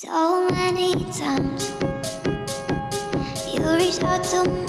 So many times. You reach out to me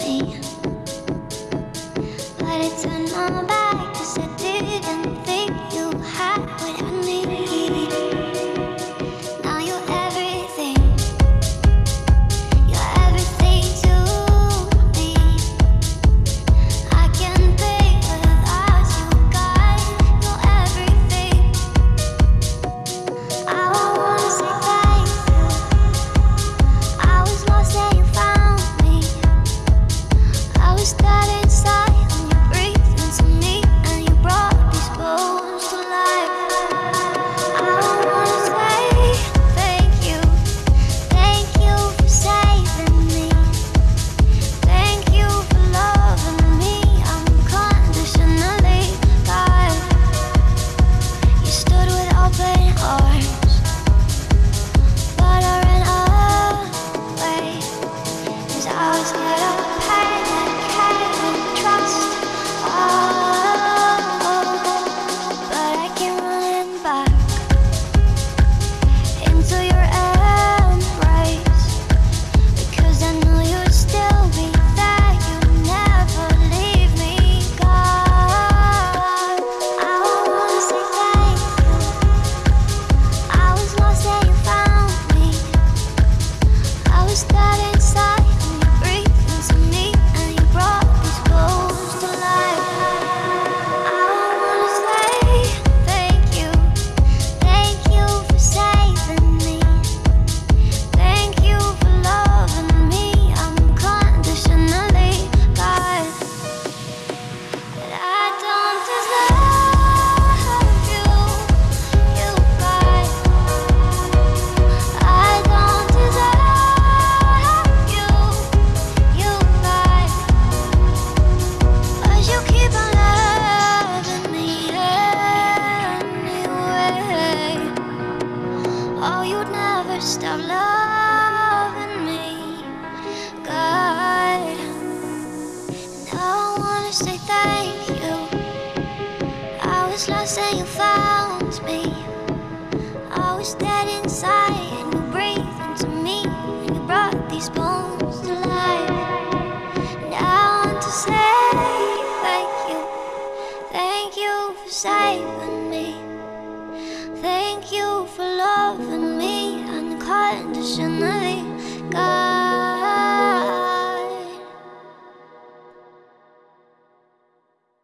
starting loving me, God. And I wanna say thank you. I was lost and you found me. I was dead inside and you breathed into me and you brought these bones to life. And I want to say thank you, thank you for saving me, thank you for loving conditionally. God